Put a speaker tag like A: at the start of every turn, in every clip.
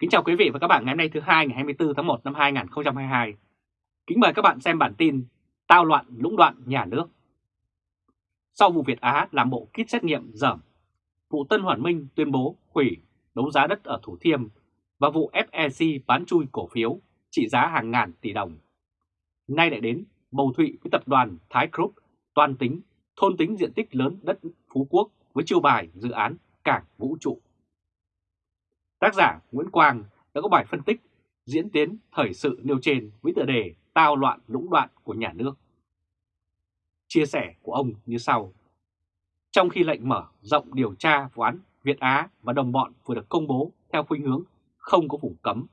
A: Kính chào quý vị và các bạn ngày hôm nay thứ hai ngày 24 tháng 1 năm 2022. Kính mời các bạn xem bản tin Tao loạn lũng đoạn nhà nước. Sau vụ Việt Á làm bộ kit xét nghiệm dởm, vụ Tân Hoàn Minh tuyên bố hủy đấu giá đất ở Thủ Thiêm và vụ FEC bán chui cổ phiếu trị giá hàng ngàn tỷ đồng. Nay lại đến bầu thụy với tập đoàn Thái Group toàn tính, thôn tính diện tích lớn đất Phú Quốc với chiêu bài dự án cảng vũ trụ. Tác giả Nguyễn Quang đã có bài phân tích diễn tiến thời sự nêu trên với tựa đề Tao loạn lũng đoạn của nhà nước. Chia sẻ của ông như sau. Trong khi lệnh mở rộng điều tra vụ án Việt Á và đồng bọn vừa được công bố theo khuynh hướng không có vùng cấm,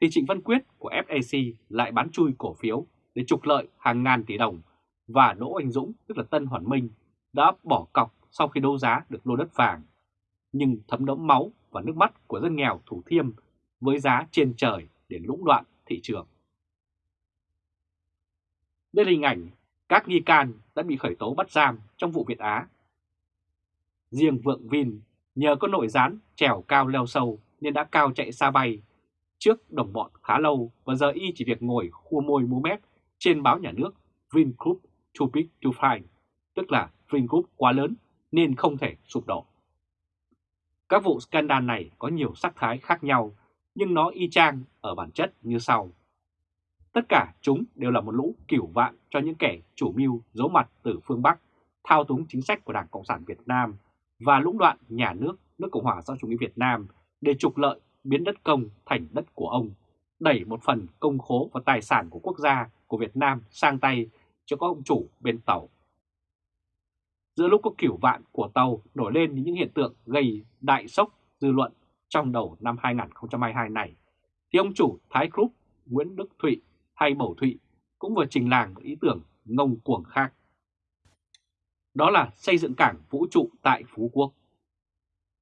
A: thì Trịnh Văn Quyết của FAC lại bán chui cổ phiếu để trục lợi hàng ngàn tỷ đồng và Đỗ Anh Dũng, tức là Tân Hoàn Minh, đã bỏ cọc sau khi đấu giá được lô đất vàng. Nhưng thấm đẫm máu và nước mắt của dân nghèo Thủ Thiêm với giá trên trời để lũng đoạn thị trường. Đây là hình ảnh các nghi can đã bị khởi tố bắt giam trong vụ Việt Á. Riêng Vượng Vin nhờ có nội gián trèo cao leo sâu nên đã cao chạy xa bay trước đồng bọn khá lâu và giờ y chỉ việc ngồi khua môi múa mép trên báo nhà nước Vingroup too big to fine, tức là Vingroup quá lớn nên không thể sụp đổ. Các vụ scandal này có nhiều sắc thái khác nhau, nhưng nó y chang ở bản chất như sau. Tất cả chúng đều là một lũ cửu vạn cho những kẻ chủ mưu giấu mặt từ phương Bắc, thao túng chính sách của Đảng Cộng sản Việt Nam và lũng đoạn nhà nước nước Cộng hòa xã chủ nghĩa Việt Nam để trục lợi biến đất công thành đất của ông, đẩy một phần công khố và tài sản của quốc gia của Việt Nam sang tay cho các ông chủ bên tàu giữa lúc có kiểu vạn của tàu nổi lên những hiện tượng gây đại sốc dư luận trong đầu năm 2022 này, thì ông chủ Thái Group Nguyễn Đức Thụy hay Bầu Thụy cũng vừa trình làng một ý tưởng ngông cuồng khác. Đó là xây dựng cảng vũ trụ tại Phú Quốc.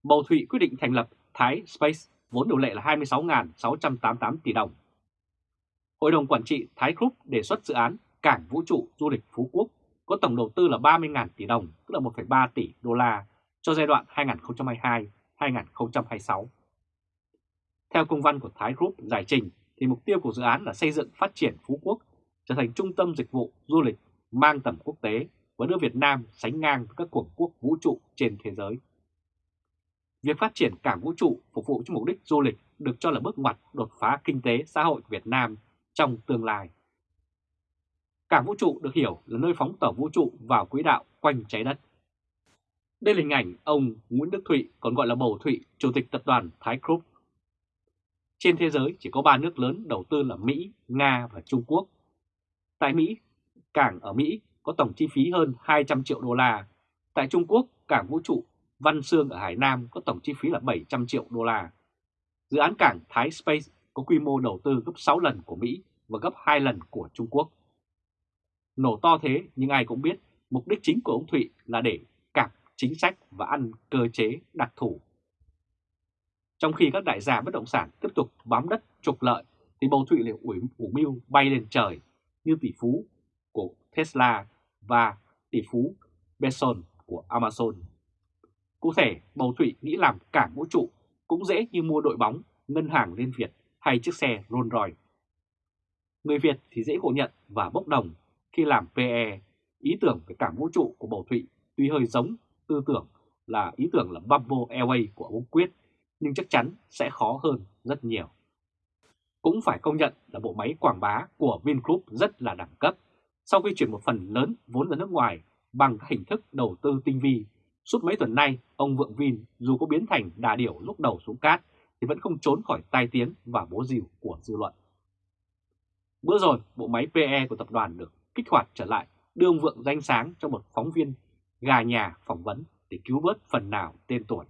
A: Bầu Thụy quyết định thành lập Thái Space vốn điều lệ là 26.688 tỷ đồng. Hội đồng Quản trị Thái Group đề xuất dự án Cảng Vũ trụ Du lịch Phú Quốc có tổng đầu tư là 30.000 tỷ đồng, tức là 1,3 tỷ đô la cho giai đoạn 2022-2026. Theo công văn của Thái Group giải trình, thì mục tiêu của dự án là xây dựng phát triển Phú Quốc trở thành trung tâm dịch vụ du lịch mang tầm quốc tế và đưa Việt Nam sánh ngang với các cường quốc vũ trụ trên thế giới. Việc phát triển cảng vũ trụ phục vụ cho mục đích du lịch được cho là bước ngoặt đột phá kinh tế xã hội của Việt Nam trong tương lai. Cảng vũ trụ được hiểu là nơi phóng tàu vũ trụ vào quỹ đạo quanh trái đất. Đây là hình ảnh ông Nguyễn Đức Thụy, còn gọi là Bầu Thụy, Chủ tịch Tập đoàn Thái Group. Trên thế giới chỉ có 3 nước lớn đầu tư là Mỹ, Nga và Trung Quốc. Tại Mỹ, cảng ở Mỹ có tổng chi phí hơn 200 triệu đô la. Tại Trung Quốc, cảng vũ trụ Văn Sương ở Hải Nam có tổng chi phí là 700 triệu đô la. Dự án cảng Thái Space có quy mô đầu tư gấp 6 lần của Mỹ và gấp 2 lần của Trung Quốc. Nổ to thế nhưng ai cũng biết mục đích chính của ông Thụy là để cạp chính sách và ăn cơ chế đặc thủ. Trong khi các đại gia bất động sản tiếp tục bám đất trục lợi thì bầu Thụy lại ủi ủ mưu bay lên trời như tỷ phú của Tesla và tỷ phú Bezos của Amazon. Cụ thể, bầu Thụy nghĩ làm cảng vũ trụ cũng dễ như mua đội bóng, ngân hàng Liên Việt hay chiếc xe Rolls Royce. Người Việt thì dễ ngộ nhận và bốc đồng khi làm PE, ý tưởng về cảng vũ trụ của Bầu Thụy tuy hơi giống tư tưởng là ý tưởng là Bamboo Airways của ông Quyết, nhưng chắc chắn sẽ khó hơn rất nhiều. Cũng phải công nhận là bộ máy quảng bá của Vingroup rất là đẳng cấp. Sau khi chuyển một phần lớn vốn ra nước ngoài bằng các hình thức đầu tư tinh vi, suốt mấy tuần nay ông Vượng Vin dù có biến thành đà điểu lúc đầu xuống cát thì vẫn không trốn khỏi tai tiếng và bố rìu của dư luận. Bữa rồi, bộ máy PE của tập đoàn được kích hoạt trở lại đưa ông Vượng danh sáng cho một phóng viên gà nhà phỏng vấn để cứu vớt phần nào tên tuổi.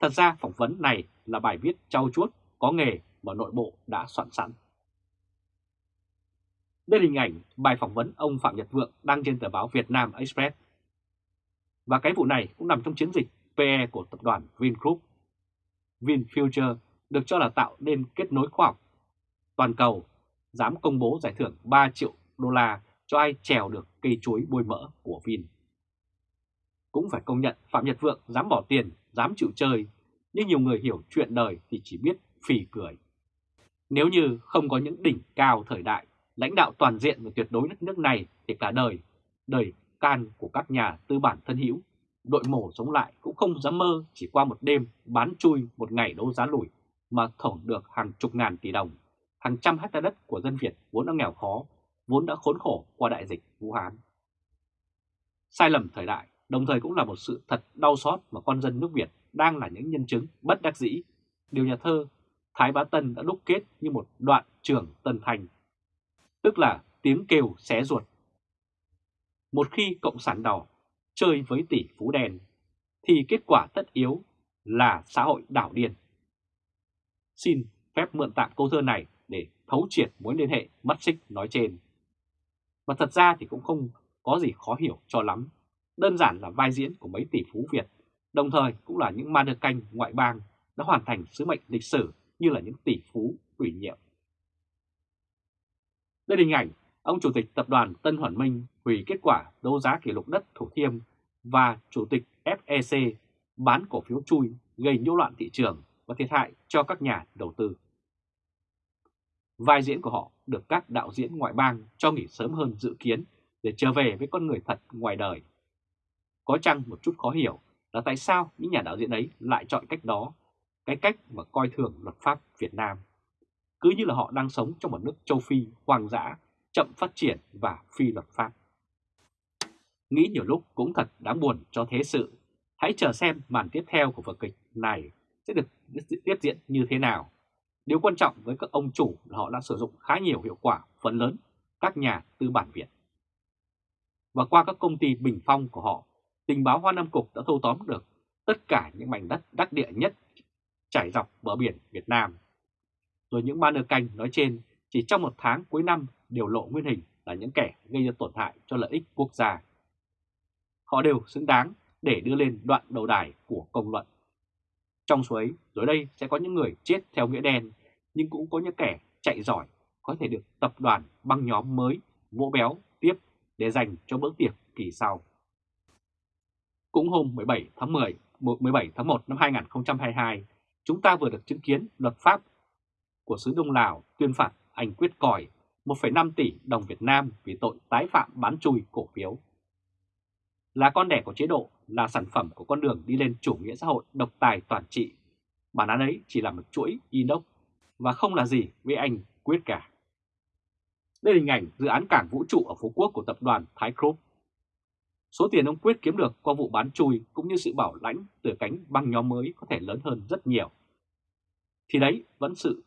A: Thật ra phỏng vấn này là bài viết trau chuốt có nghề mà nội bộ đã soạn sẵn. Đây là hình ảnh bài phỏng vấn ông Phạm Nhật Vượng đăng trên tờ báo Việt Nam Express. Và cái vụ này cũng nằm trong chiến dịch PE của tập đoàn Vingroup. VinFuture được cho là tạo nên kết nối khoa học toàn cầu, dám công bố giải thưởng 3 triệu đô la cho ai trèo được cây chuối bôi mỡ của Vin. Cũng phải công nhận Phạm Nhật Vượng dám bỏ tiền, dám chịu chơi, nhưng nhiều người hiểu chuyện đời thì chỉ biết phì cười. Nếu như không có những đỉnh cao thời đại, lãnh đạo toàn diện và tuyệt đối đất nước này thì cả đời, đời can của các nhà tư bản thân hữu, đội mổ sống lại cũng không dám mơ chỉ qua một đêm bán chui một ngày đấu giá lùi mà thổng được hàng chục ngàn tỷ đồng, hàng trăm hectare đất của dân Việt vốn đã nghèo khó, vốn đã khốn khổ qua đại dịch Vũ Hán. Sai lầm thời đại đồng thời cũng là một sự thật đau xót mà con dân nước Việt đang là những nhân chứng bất đắc dĩ. Điều nhà thơ Thái Bá Tân đã đúc kết như một đoạn trường Tân Thành, tức là tiếng kêu xé ruột. Một khi Cộng sản đỏ chơi với tỷ phú đen, thì kết quả tất yếu là xã hội đảo điên. Xin phép mượn tạm câu thơ này để thấu triệt mối liên hệ mất xích nói trên. Và thật ra thì cũng không có gì khó hiểu cho lắm. Đơn giản là vai diễn của mấy tỷ phú Việt, đồng thời cũng là những ma đơ canh ngoại bang đã hoàn thành sứ mệnh lịch sử như là những tỷ phú ủy nhiệm. Đây là hình ảnh ông Chủ tịch Tập đoàn Tân Hoàn Minh hủy kết quả đấu giá kỷ lục đất Thủ Thiêm và Chủ tịch FEC bán cổ phiếu chui gây nhiễu loạn thị trường và thiệt hại cho các nhà đầu tư. Vai diễn của họ được các đạo diễn ngoại bang cho nghỉ sớm hơn dự kiến để trở về với con người thật ngoài đời. Có chăng một chút khó hiểu là tại sao những nhà đạo diễn ấy lại chọn cách đó, cái cách mà coi thường luật pháp Việt Nam. Cứ như là họ đang sống trong một nước châu Phi hoang dã, chậm phát triển và phi luật pháp. Nghĩ nhiều lúc cũng thật đáng buồn cho thế sự. Hãy chờ xem màn tiếp theo của vở kịch này sẽ được tiếp diễn như thế nào. Điều quan trọng với các ông chủ là họ đã sử dụng khá nhiều hiệu quả phần lớn các nhà tư bản Việt. Và qua các công ty bình phong của họ, tình báo Hoa Nam Cục đã thâu tóm được tất cả những mảnh đất đắc địa nhất trải dọc bờ biển Việt Nam. Rồi những banner canh nói trên chỉ trong một tháng cuối năm đều lộ nguyên hình là những kẻ gây ra tổn hại cho lợi ích quốc gia. Họ đều xứng đáng để đưa lên đoạn đầu đài của công luận. Trong số ấy, rồi đây sẽ có những người chết theo nghĩa đen, nhưng cũng có những kẻ chạy giỏi có thể được tập đoàn băng nhóm mới vỗ béo tiếp để dành cho bữa tiệc kỳ sau. Cũng hôm 17 tháng 10, 17 tháng 1 năm 2022, chúng ta vừa được chứng kiến luật pháp của xứ Đông Lào tuyên phạt anh Quyết Còi 1,5 tỷ đồng Việt Nam vì tội tái phạm bán chui cổ phiếu. Là con đẻ của chế độ, là sản phẩm của con đường đi lên chủ nghĩa xã hội độc tài toàn trị. Bản án ấy chỉ là một chuỗi inox và không là gì với anh Quyết cả. Đây là hình ảnh dự án cảng vũ trụ ở Phú Quốc của tập đoàn Thái Group. Số tiền ông Quyết kiếm được qua vụ bán chui cũng như sự bảo lãnh từ cánh băng nhóm mới có thể lớn hơn rất nhiều. Thì đấy vẫn sự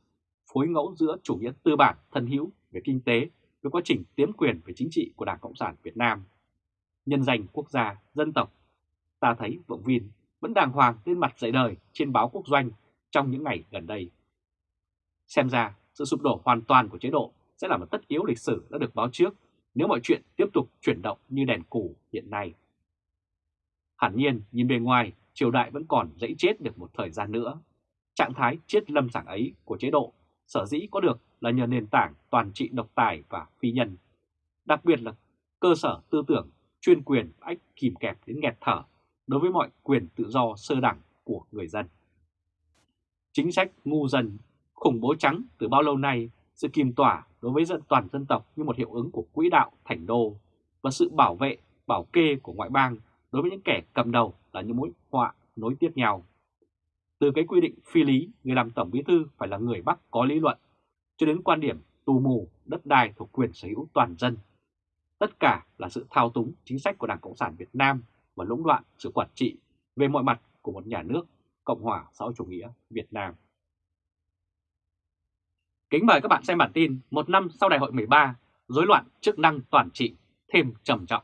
A: phối ngẫu giữa chủ nghĩa tư bản thân hữu về kinh tế với quá trình tiến quyền về chính trị của Đảng Cộng sản Việt Nam. Nhân danh quốc gia, dân tộc, ta thấy Vọng Vin vẫn đàng hoàng lên mặt dạy đời trên báo quốc doanh trong những ngày gần đây. Xem ra, sự sụp đổ hoàn toàn của chế độ sẽ là một tất yếu lịch sử đã được báo trước nếu mọi chuyện tiếp tục chuyển động như đèn cù hiện nay. Hẳn nhiên, nhìn bề ngoài, triều đại vẫn còn dãy chết được một thời gian nữa. Trạng thái chết lâm sảng ấy của chế độ sở dĩ có được là nhờ nền tảng toàn trị độc tài và phi nhân. Đặc biệt là cơ sở tư tưởng chuyên quyền ách kìm kẹp đến nghẹt thở đối với mọi quyền tự do sơ đẳng của người dân. Chính sách ngu dân, khủng bố trắng từ bao lâu nay, sự kìm tỏa đối với dân toàn dân tộc như một hiệu ứng của quỹ đạo thành đô và sự bảo vệ, bảo kê của ngoại bang đối với những kẻ cầm đầu là những mối họa nối tiếp nhau. Từ cái quy định phi lý, người làm tổng bí thư phải là người Bắc có lý luận, cho đến quan điểm tù mù, đất đai thuộc quyền sở hữu toàn dân. Tất cả là sự thao túng chính sách của Đảng Cộng sản Việt Nam và lũng đoạn sự quản trị về mọi mặt của một nhà nước Cộng hòa xã hội chủ nghĩa Việt Nam. Kính mời các bạn xem bản tin một năm sau đại hội 13, rối loạn chức năng toàn trị thêm trầm trọng.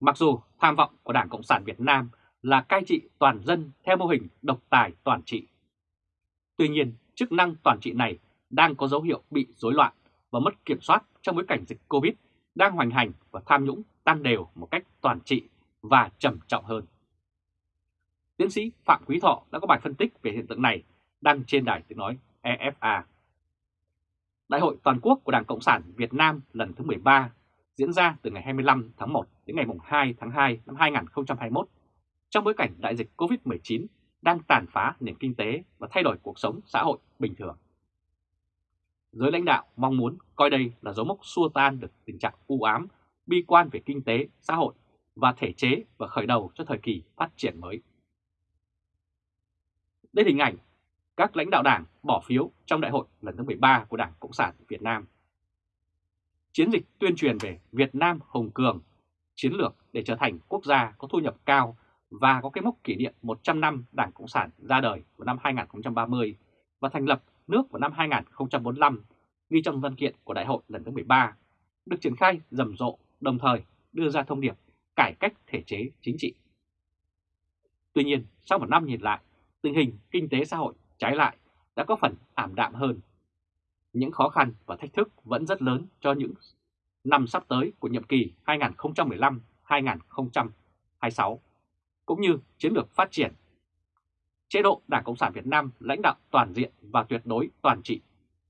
A: Mặc dù tham vọng của Đảng Cộng sản Việt Nam là cai trị toàn dân theo mô hình độc tài toàn trị. Tuy nhiên, chức năng toàn trị này đang có dấu hiệu bị rối loạn và mất kiểm soát trong bối cảnh dịch Covid đang hoành hành và tham nhũng tăng đều một cách toàn trị và trầm trọng hơn. Tiến sĩ Phạm Quý Thọ đã có bài phân tích về hiện tượng này đăng trên đài tiếng nói EFA. Đại hội toàn quốc của Đảng Cộng sản Việt Nam lần thứ 13 diễn ra từ ngày 25 tháng 1 đến ngày 2 tháng 2 năm 2021 trong bối cảnh đại dịch COVID-19 đang tàn phá nền kinh tế và thay đổi cuộc sống xã hội bình thường. Giới lãnh đạo mong muốn coi đây là dấu mốc xua tan được tình trạng u ám, bi quan về kinh tế, xã hội và thể chế và khởi đầu cho thời kỳ phát triển mới. Đây là hình ảnh các lãnh đạo đảng bỏ phiếu trong đại hội lần thứ 13 của Đảng Cộng sản Việt Nam. Chiến dịch tuyên truyền về Việt Nam Hồng Cường, chiến lược để trở thành quốc gia có thu nhập cao và có cái mốc kỷ niệm 100 năm Đảng Cộng sản ra đời vào năm 2030 và thành lập nước vào năm 2045 ghi trong văn kiện của đại hội lần thứ 13 được triển khai rầm rộ đồng thời đưa ra thông điệp cải cách thể chế chính trị. Tuy nhiên, sau một năm nhìn lại, tình hình kinh tế xã hội trái lại đã có phần ảm đạm hơn. Những khó khăn và thách thức vẫn rất lớn cho những năm sắp tới của nhiệm kỳ 2015-2026, cũng như chiến lược phát triển. Chế độ Đảng Cộng sản Việt Nam lãnh đạo toàn diện và tuyệt đối toàn trị,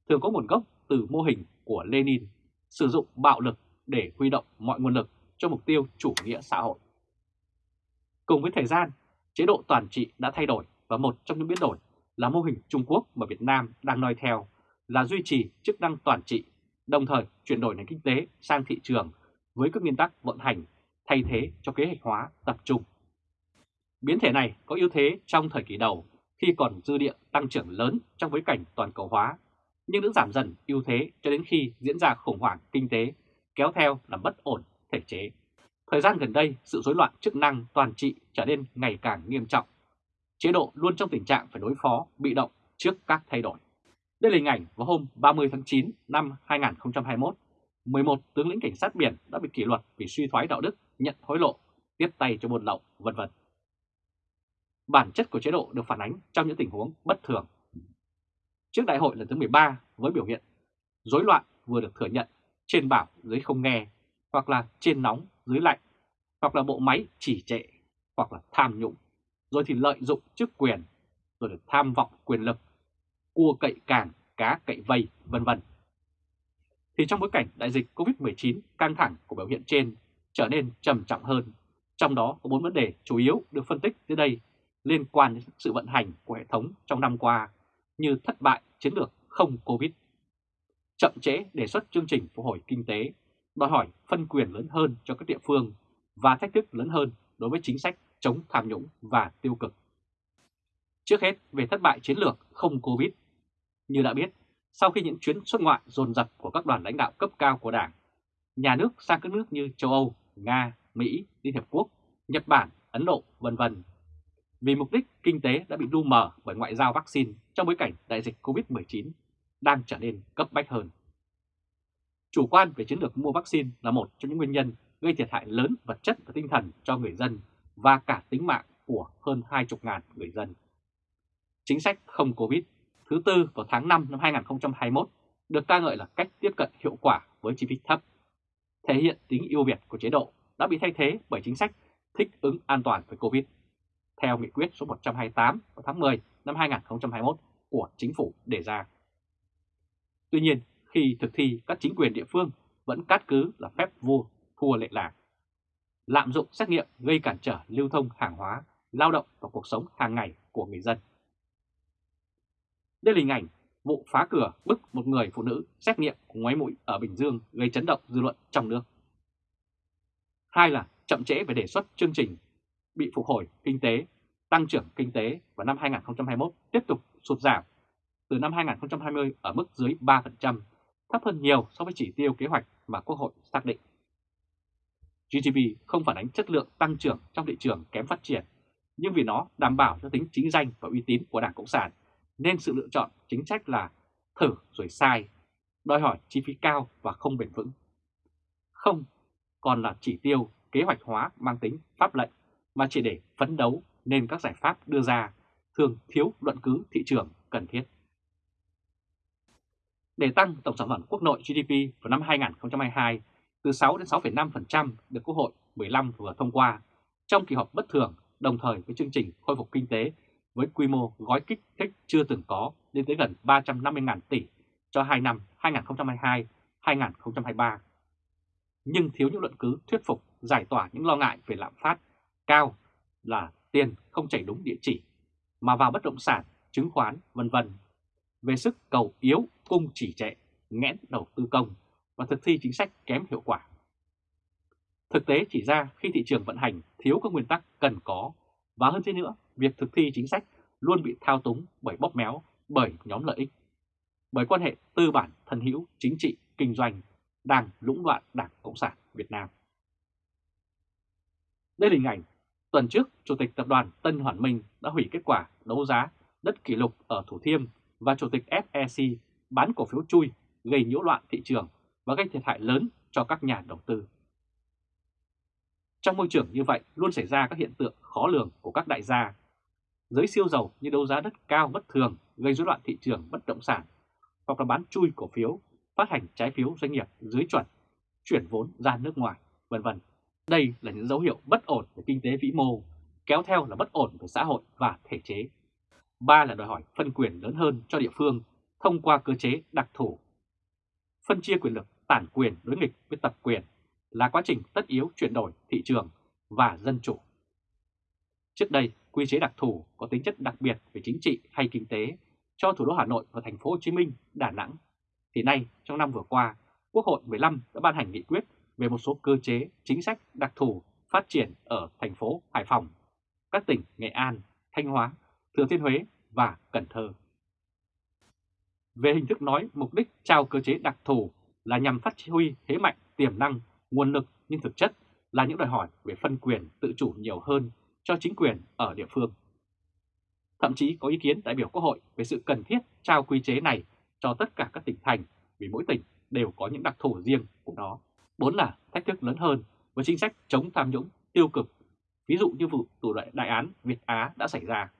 A: thường có nguồn gốc từ mô hình của Lenin, sử dụng bạo lực để huy động mọi nguồn lực cho mục tiêu chủ nghĩa xã hội. Cùng với thời gian, chế độ toàn trị đã thay đổi và một trong những biến đổi là mô hình Trung Quốc mà Việt Nam đang noi theo là duy trì chức năng toàn trị, đồng thời chuyển đổi nền kinh tế sang thị trường với các nguyên tắc vận hành thay thế cho kế hoạch hóa tập trung. Biến thể này có ưu thế trong thời kỳ đầu khi còn dư địa tăng trưởng lớn trong bối cảnh toàn cầu hóa, nhưng đã giảm dần ưu thế cho đến khi diễn ra khủng hoảng kinh tế kéo theo là bất ổn thể chế. Thời gian gần đây, sự rối loạn chức năng toàn trị trở nên ngày càng nghiêm trọng. Chế độ luôn trong tình trạng phải đối phó, bị động trước các thay đổi. Đây là hình ảnh vào hôm 30 tháng 9 năm 2021, 11 tướng lĩnh cảnh sát biển đã bị kỷ luật vì suy thoái đạo đức, nhận hối lộ, tiếp tay cho buôn lậu, vân vân. Bản chất của chế độ được phản ánh trong những tình huống bất thường. Trước đại hội lần thứ 13 với biểu hiện rối loạn vừa được thừa nhận, trên bảo dưới không nghe, hoặc là trên nóng dưới lạnh, hoặc là bộ máy chỉ trệ, hoặc là tham nhũng, rồi thì lợi dụng chức quyền, rồi được tham vọng quyền lực, cua cậy càng, cá cậy vây, vân vân. Thì trong bối cảnh đại dịch Covid-19 căng thẳng của biểu hiện trên trở nên trầm trọng hơn, trong đó có bốn vấn đề chủ yếu được phân tích dưới đây liên quan đến sự vận hành của hệ thống trong năm qua như thất bại chiến lược không Covid, chậm trễ đề xuất chương trình phục hồi kinh tế đòi hỏi phân quyền lớn hơn cho các địa phương và thách thức lớn hơn đối với chính sách chống tham nhũng và tiêu cực. Trước hết về thất bại chiến lược không Covid. Như đã biết, sau khi những chuyến xuất ngoại dồn dập của các đoàn lãnh đạo cấp cao của Đảng, nhà nước sang các nước như châu Âu, Nga, Mỹ, Liên hiệp Quốc, Nhật Bản, Ấn Độ, vân vân. Vì mục đích kinh tế đã bị lu mờ bởi ngoại giao vaccine trong bối cảnh đại dịch Covid-19 đang trở nên cấp bách hơn. Chủ quan về chiến lược mua vaccine là một trong những nguyên nhân gây thiệt hại lớn vật chất và tinh thần cho người dân và cả tính mạng của hơn 20.000 người dân. Chính sách không Covid thứ tư vào tháng 5 năm 2021 được ca ngợi là cách tiếp cận hiệu quả với chi phí thấp, thể hiện tính ưu việt của chế độ đã bị thay thế bởi chính sách thích ứng an toàn với Covid. Theo nghị quyết số 128 vào tháng 10 năm 2021 của chính phủ đề ra. Tuy nhiên, khi thực thi các chính quyền địa phương vẫn cát cứ là phép vua thua lệ làng. Lạm dụng xét nghiệm gây cản trở lưu thông hàng hóa, lao động và cuộc sống hàng ngày của người dân. Đây là hình ảnh vụ phá cửa bức một người phụ nữ xét nghiệm ngoái mũi ở Bình Dương gây chấn động dư luận trong nước. Hai là chậm trễ về đề xuất chương trình bị phục hồi kinh tế, tăng trưởng kinh tế vào năm 2021 tiếp tục sụt giảm từ năm 2020 ở mức dưới 3% thấp hơn nhiều so với chỉ tiêu kế hoạch mà Quốc hội xác định. GDP không phản ánh chất lượng tăng trưởng trong thị trường kém phát triển, nhưng vì nó đảm bảo cho tính chính danh và uy tín của Đảng Cộng sản, nên sự lựa chọn chính sách là thử rồi sai, đòi hỏi chi phí cao và không bền vững. Không còn là chỉ tiêu kế hoạch hóa mang tính pháp lệnh, mà chỉ để phấn đấu nên các giải pháp đưa ra thường thiếu luận cứ thị trường cần thiết để tăng tổng sản phẩm quốc nội GDP vào năm 2022 từ 6 đến 6,5% được Quốc hội 15 vừa thông qua trong kỳ họp bất thường đồng thời với chương trình khôi phục kinh tế với quy mô gói kích thích chưa từng có lên tới gần 350.000 tỷ cho 2 năm 2022-2023. Nhưng thiếu những luận cứ thuyết phục giải tỏa những lo ngại về lạm phát cao là tiền không chảy đúng địa chỉ. mà vào bất động sản, chứng khoán, vân vân. Về sức cầu yếu, cung chỉ trệ, nghẽn đầu tư công và thực thi chính sách kém hiệu quả. Thực tế chỉ ra khi thị trường vận hành thiếu các nguyên tắc cần có và hơn thế nữa, việc thực thi chính sách luôn bị thao túng bởi bóp méo, bởi nhóm lợi ích, bởi quan hệ tư bản thân hữu chính trị kinh doanh đang lũng đoạn Đảng Cộng sản Việt Nam. Đây là hình ảnh tuần trước Chủ tịch Tập đoàn Tân Hoàn Minh đã hủy kết quả đấu giá đất kỷ lục ở Thủ Thiêm và Chủ tịch FEC bán cổ phiếu chui gây nhiễu loạn thị trường và gây thiệt hại lớn cho các nhà đầu tư. Trong môi trường như vậy luôn xảy ra các hiện tượng khó lường của các đại gia. Giới siêu giàu như đấu giá đất cao bất thường gây rối loạn thị trường bất động sản hoặc là bán chui cổ phiếu, phát hành trái phiếu doanh nghiệp dưới chuẩn, chuyển vốn ra nước ngoài, vân vân. Đây là những dấu hiệu bất ổn về kinh tế vĩ mô, kéo theo là bất ổn về xã hội và thể chế. Ba là đòi hỏi phân quyền lớn hơn cho địa phương thông qua cơ chế đặc thù. Phân chia quyền lực tản quyền đối nghịch với tập quyền là quá trình tất yếu chuyển đổi thị trường và dân chủ. Trước đây, quy chế đặc thù có tính chất đặc biệt về chính trị hay kinh tế cho thủ đô Hà Nội và thành phố Hồ Chí Minh, Đà Nẵng. Thì nay, trong năm vừa qua, Quốc hội 15 đã ban hành nghị quyết về một số cơ chế, chính sách đặc thù phát triển ở thành phố Hải Phòng, các tỉnh Nghệ An, Thanh Hóa, Thừa Thiên Huế và Cần Thơ. Về hình thức nói, mục đích trao cơ chế đặc thù là nhằm phát huy thế mạnh, tiềm năng, nguồn lực nhưng thực chất là những đòi hỏi về phân quyền tự chủ nhiều hơn cho chính quyền ở địa phương. Thậm chí có ý kiến đại biểu Quốc hội về sự cần thiết trao quy chế này cho tất cả các tỉnh thành vì mỗi tỉnh đều có những đặc thù riêng của nó. Bốn là thách thức lớn hơn với chính sách chống tham nhũng tiêu cực, ví dụ như vụ tù đại, đại án Việt Á đã xảy ra.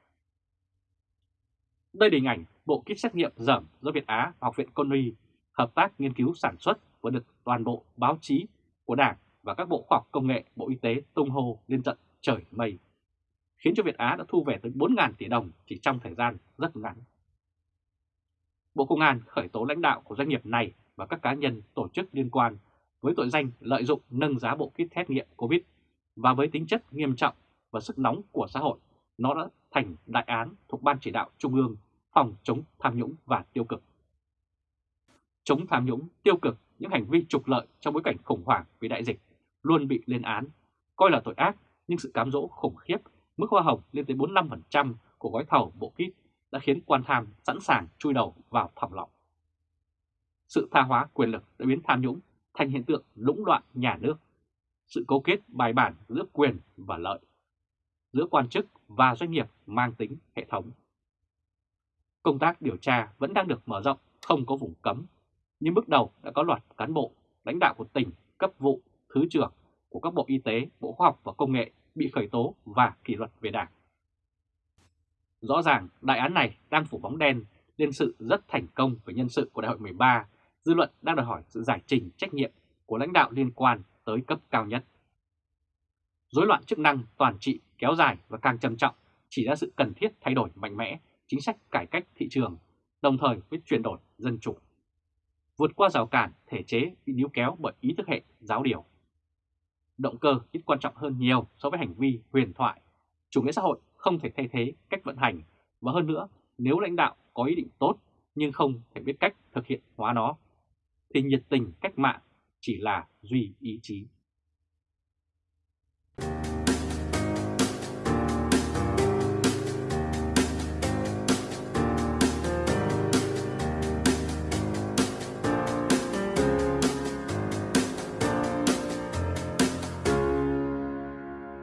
A: Đây là hình ảnh bộ kit xét nghiệm dởm do Việt Á và Học viện Côn hợp tác nghiên cứu sản xuất và được toàn bộ báo chí của Đảng và các bộ khoa học công nghệ, Bộ Y tế tung hô lên trận trời mây, khiến cho Việt Á đã thu về tới 4.000 tỷ đồng chỉ trong thời gian rất ngắn. Bộ Công an khởi tố lãnh đạo của doanh nghiệp này và các cá nhân tổ chức liên quan với tội danh lợi dụng nâng giá bộ kit xét nghiệm COVID và với tính chất nghiêm trọng và sức nóng của xã hội, nó đã thành đại án thuộc Ban Chỉ đạo Trung ương phòng chống tham nhũng và tiêu cực. Chống tham nhũng, tiêu cực, những hành vi trục lợi trong bối cảnh khủng hoảng vì đại dịch luôn bị lên án, coi là tội ác nhưng sự cám dỗ khủng khiếp, mức hoa hồng lên tới 45% của gói thầu bộ kit đã khiến quan tham sẵn sàng chui đầu vào thòng lọng. Sự tha hóa quyền lực đã biến tham nhũng thành hiện tượng lũng đoạn nhà nước, sự cấu kết bài bản giữa quyền và lợi, giữa quan chức và doanh nghiệp mang tính hệ thống. Công tác điều tra vẫn đang được mở rộng, không có vùng cấm, nhưng bước đầu đã có loạt cán bộ, lãnh đạo của tỉnh, cấp vụ, thứ trưởng của các bộ y tế, bộ khoa học và công nghệ bị khởi tố và kỷ luật về đảng. Rõ ràng đại án này đang phủ bóng đen lên sự rất thành công về nhân sự của đại hội 13, dư luận đang đòi hỏi sự giải trình trách nhiệm của lãnh đạo liên quan tới cấp cao nhất. Rối loạn chức năng toàn trị kéo dài và càng trầm trọng chỉ ra sự cần thiết thay đổi mạnh mẽ chính sách cải cách thị trường, đồng thời với chuyển đổi dân chủ. Vượt qua rào cản thể chế bị níu kéo bởi ý thức hệ giáo điều. Động cơ ít quan trọng hơn nhiều so với hành vi huyền thoại. Chủ nghĩa xã hội không thể thay thế cách vận hành và hơn nữa nếu lãnh đạo có ý định tốt nhưng không thể biết cách thực hiện hóa nó thì nhiệt tình cách mạng chỉ là duy ý chí.